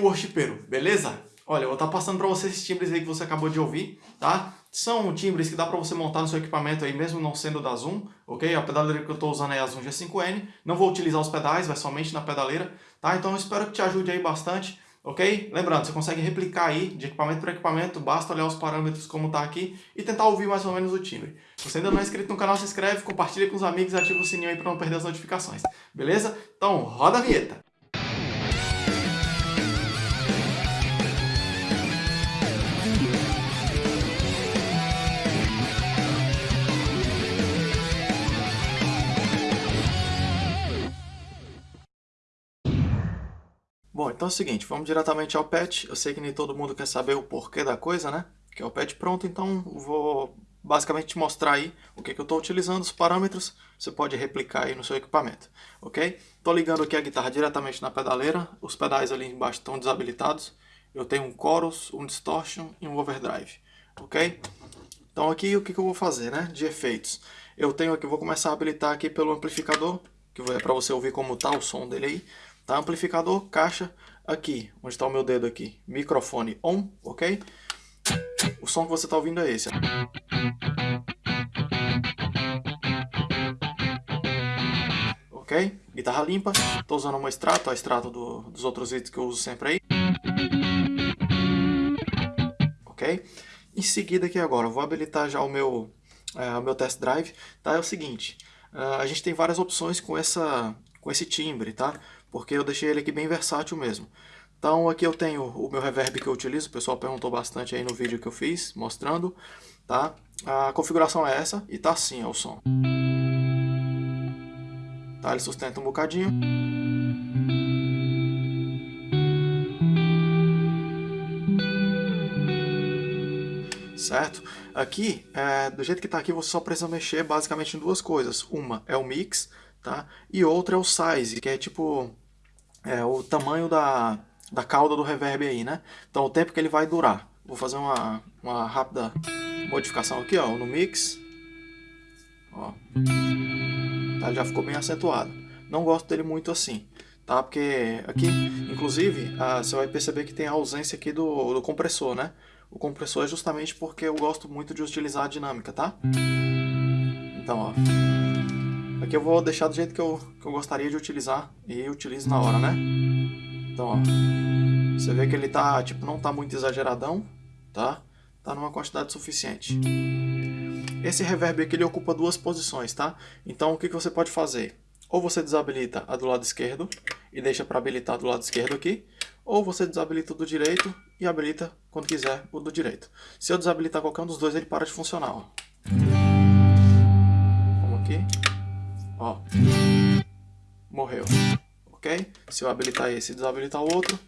worshipeiro, beleza? Olha, eu vou estar passando para você esses timbres aí que você acabou de ouvir, tá? São timbres que dá para você montar no seu equipamento aí, mesmo não sendo da Zoom, ok? A pedaleira que eu estou usando é a Zoom G5N. Não vou utilizar os pedais, vai somente na pedaleira, tá? Então eu espero que te ajude aí bastante, ok? Lembrando, você consegue replicar aí de equipamento para equipamento, basta olhar os parâmetros como tá aqui e tentar ouvir mais ou menos o timbre. Se você ainda não é inscrito no canal, se inscreve, compartilha com os amigos e ativa o sininho aí para não perder as notificações, beleza? Então, roda a vinheta! Então é o seguinte, vamos diretamente ao patch. Eu sei que nem todo mundo quer saber o porquê da coisa, né? Que é o patch pronto, então vou basicamente te mostrar aí o que, que eu estou utilizando, os parâmetros, você pode replicar aí no seu equipamento, ok? Estou ligando aqui a guitarra diretamente na pedaleira, os pedais ali embaixo estão desabilitados, eu tenho um chorus, um distortion e um overdrive, ok? Então aqui o que, que eu vou fazer, né, de efeitos? Eu tenho aqui, vou começar a habilitar aqui pelo amplificador, que é para você ouvir como está o som dele aí, Tá? Amplificador, caixa, aqui, onde está o meu dedo aqui, microfone on, ok? O som que você está ouvindo é esse. Ok? Guitarra limpa, estou usando uma extrato, a extrato do, dos outros vídeos que eu uso sempre aí. Ok? Em seguida aqui agora, vou habilitar já o meu, é, o meu test drive. Tá? É o seguinte, uh, a gente tem várias opções com, essa, com esse timbre, tá? Porque eu deixei ele aqui bem versátil mesmo. Então aqui eu tenho o meu reverb que eu utilizo, o pessoal perguntou bastante aí no vídeo que eu fiz, mostrando, tá? A configuração é essa e tá assim ó, o som. Tá, ele sustenta um bocadinho. Certo? Aqui, é, do jeito que está aqui, você só precisa mexer basicamente em duas coisas. Uma é o mix, tá? E outra é o size, que é tipo é, o tamanho da, da cauda do reverb aí, né? Então o tempo que ele vai durar. Vou fazer uma, uma rápida modificação aqui, ó, no mix. Ó. Tá, já ficou bem acentuado. Não gosto dele muito assim, tá? Porque aqui, inclusive, ah, você vai perceber que tem a ausência aqui do, do compressor, né? O compressor é justamente porque eu gosto muito de utilizar a dinâmica, tá? Então, ó. Aqui eu vou deixar do jeito que eu, que eu gostaria de utilizar e utilizo na hora, né? Então, ó, você vê que ele tá, tipo, não tá muito exageradão, tá? Tá numa quantidade suficiente. Esse reverb aqui ele ocupa duas posições, tá? Então o que, que você pode fazer? Ou você desabilita a do lado esquerdo e deixa para habilitar do lado esquerdo aqui, ou você desabilita o do direito e habilita quando quiser o do direito. Se eu desabilitar qualquer um dos dois, ele para de funcionar. Ó. Vamos aqui. Ó. Morreu. Ok? Se eu habilitar esse e desabilitar o outro,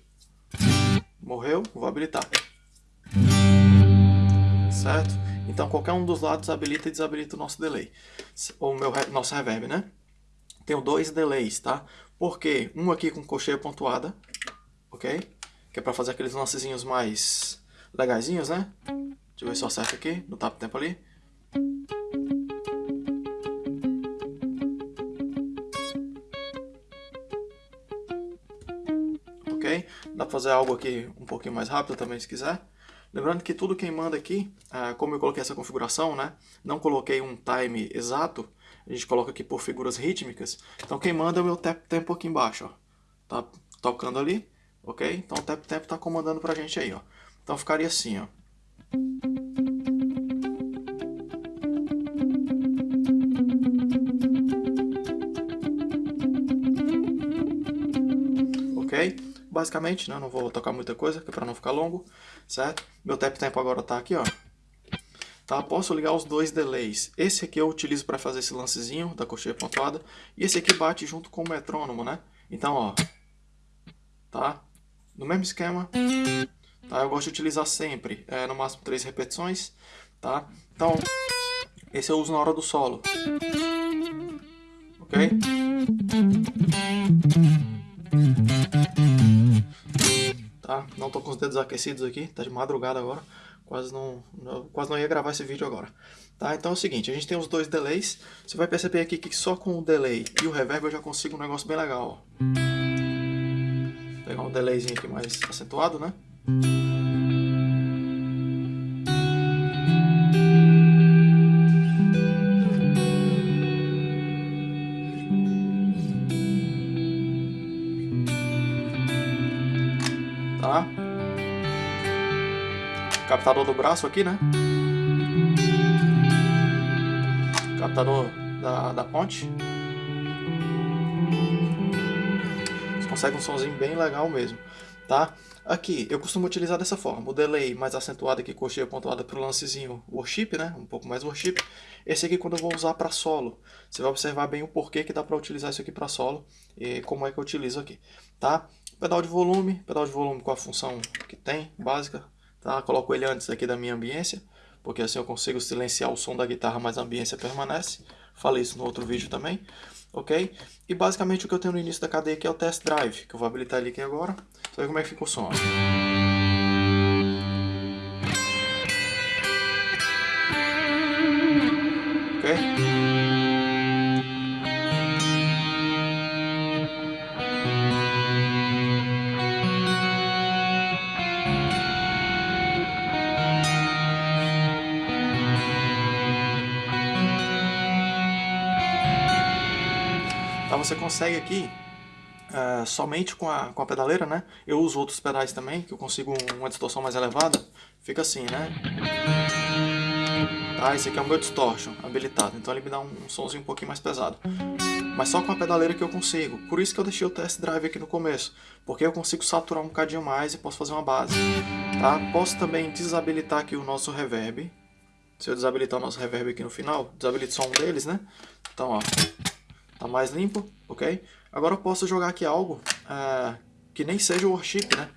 morreu, vou habilitar. Certo? Então qualquer um dos lados habilita e desabilita o nosso delay. O nosso reverb, né? Tenho dois delays, tá? Porque um aqui com cocheia pontuada, ok? Que é para fazer aqueles lancezinhos mais legaisinhos, né? Deixa eu ver se eu acerto aqui, no tap tempo ali. Dá fazer algo aqui um pouquinho mais rápido também se quiser. Lembrando que tudo quem manda aqui, ah, como eu coloquei essa configuração, né, não coloquei um time exato, a gente coloca aqui por figuras rítmicas, então quem manda é o meu tap tempo aqui embaixo, ó. Tá tocando ali, ok? Então o tap tempo tá comandando pra gente aí, ó. Então ficaria assim, ó. Basicamente, né? Não vou tocar muita coisa, é para não ficar longo, certo? Meu tap tempo agora está aqui, ó. Tá? Posso ligar os dois delays. Esse aqui eu utilizo para fazer esse lancezinho da cocheia pontuada. E esse aqui bate junto com o metrônomo, né? Então, ó. Tá? No mesmo esquema. Tá? Eu gosto de utilizar sempre, é, no máximo três repetições. Tá? Então, esse eu uso na hora do solo. Ok? Tá? Não tô com os dedos aquecidos aqui, tá de madrugada agora. Quase não, não, quase não ia gravar esse vídeo agora. Tá? Então é o seguinte, a gente tem os dois delays. Você vai perceber aqui que só com o delay e o reverb eu já consigo um negócio bem legal, ó. pegar um delayzinho aqui mais acentuado, né? Captador do braço aqui, né? Captador da, da ponte. Você consegue um somzinho bem legal mesmo, tá? Aqui, eu costumo utilizar dessa forma, o delay mais acentuado aqui, coxinha pontuada para o lancezinho worship, né? Um pouco mais worship. Esse aqui quando eu vou usar para solo. Você vai observar bem o porquê que dá para utilizar isso aqui para solo e como é que eu utilizo aqui, tá? Pedal de volume, pedal de volume com a função que tem, básica, tá? Coloco ele antes aqui da minha ambiência, porque assim eu consigo silenciar o som da guitarra, mas a ambiência permanece. Falei isso no outro vídeo também ok? E basicamente o que eu tenho no início da cadeia aqui é o test drive, que eu vou habilitar ele aqui agora. Você ver como é que fica o som. Ok? Você consegue aqui, uh, somente com a, com a pedaleira, né? Eu uso outros pedais também, que eu consigo uma distorção mais elevada. Fica assim, né? Tá, esse aqui é o meu distortion habilitado, então ele me dá um, um somzinho um pouquinho mais pesado. Mas só com a pedaleira que eu consigo. Por isso que eu deixei o test drive aqui no começo. Porque eu consigo saturar um bocadinho mais e posso fazer uma base. Tá? Posso também desabilitar aqui o nosso reverb. Se eu desabilitar o nosso reverb aqui no final, desabilito só um deles, né? Então, ó, Tá mais limpo, ok? Agora eu posso jogar aqui algo uh, que nem seja o worship, né?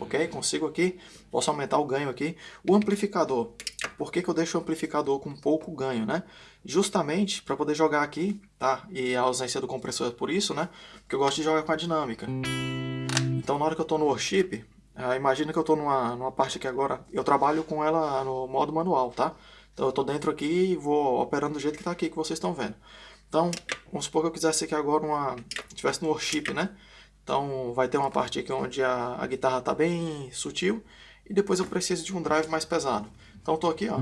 ok? Consigo aqui, posso aumentar o ganho aqui. O amplificador, por que, que eu deixo o amplificador com pouco ganho, né? Justamente para poder jogar aqui, tá? E a ausência do compressor é por isso, né? Porque eu gosto de jogar com a dinâmica. Então na hora que eu estou no worship, uh, imagina que eu estou numa, numa parte aqui agora, eu trabalho com ela no modo manual, tá? Então eu estou dentro aqui e vou operando do jeito que está aqui, que vocês estão vendo. Então, vamos supor que eu quisesse aqui agora uma... Estivesse no worship, né? Então vai ter uma parte aqui onde a, a guitarra está bem sutil e depois eu preciso de um drive mais pesado. Então estou aqui, ó.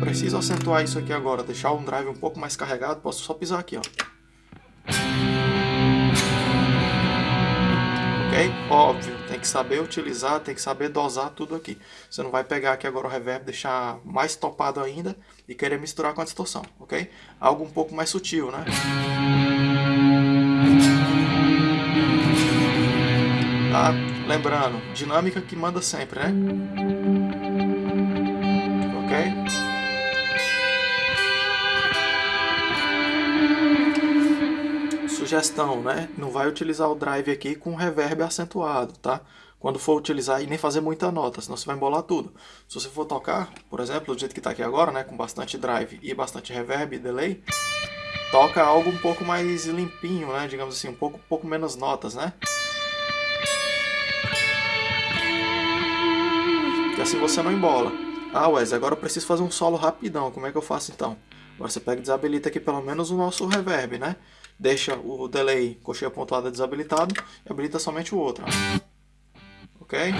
Preciso acentuar isso aqui agora, deixar um drive um pouco mais carregado, posso só pisar aqui, ó. Ok? Óbvio, tem que saber utilizar, tem que saber dosar tudo aqui. Você não vai pegar aqui agora o reverb, deixar mais topado ainda e querer misturar com a distorção, ok? Algo um pouco mais sutil, né? Tá? Lembrando, dinâmica que manda sempre, né? Sugestão, né? Não vai utilizar o drive aqui com reverb acentuado, tá? Quando for utilizar e nem fazer muita nota, senão você vai embolar tudo. Se você for tocar, por exemplo, do jeito que está aqui agora, né? Com bastante drive e bastante reverb e delay, toca algo um pouco mais limpinho, né? Digamos assim, um pouco, pouco menos notas, né? Que assim você não embola. Ah, Wes, agora eu preciso fazer um solo rapidão. Como é que eu faço então? Agora você pega e desabilita aqui pelo menos o nosso reverb, né? Deixa o delay coxinha pontuada desabilitado e habilita somente o outro. Ok?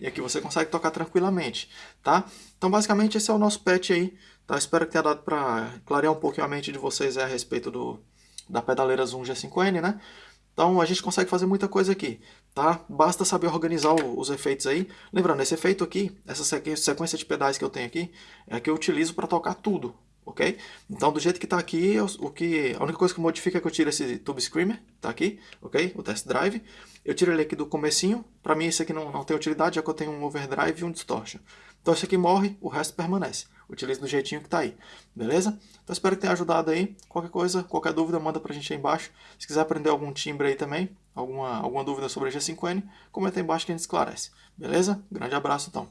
E aqui você consegue tocar tranquilamente, tá? Então basicamente esse é o nosso patch aí, tá? Espero que tenha dado para clarear um pouquinho a mente de vocês a respeito do, da pedaleira Zoom G5N, né? Então a gente consegue fazer muita coisa aqui, tá? Basta saber organizar os efeitos aí. Lembrando, esse efeito aqui, essa sequência de pedais que eu tenho aqui, é que eu utilizo para tocar tudo, ok? Então, do jeito que está aqui, o que, a única coisa que modifica é que eu tiro esse Tube Screamer, tá aqui, ok? O Test Drive. Eu tiro ele aqui do comecinho, para mim esse aqui não, não tem utilidade, já que eu tenho um Overdrive e um Distortion. Então esse aqui morre, o resto permanece. Utilizo do jeitinho que está aí, beleza? Então espero que tenha ajudado aí. Qualquer coisa, qualquer dúvida, manda pra gente aí embaixo. Se quiser aprender algum timbre aí também, alguma, alguma dúvida sobre a G5N, comenta aí embaixo que a gente esclarece. Beleza? Grande abraço então.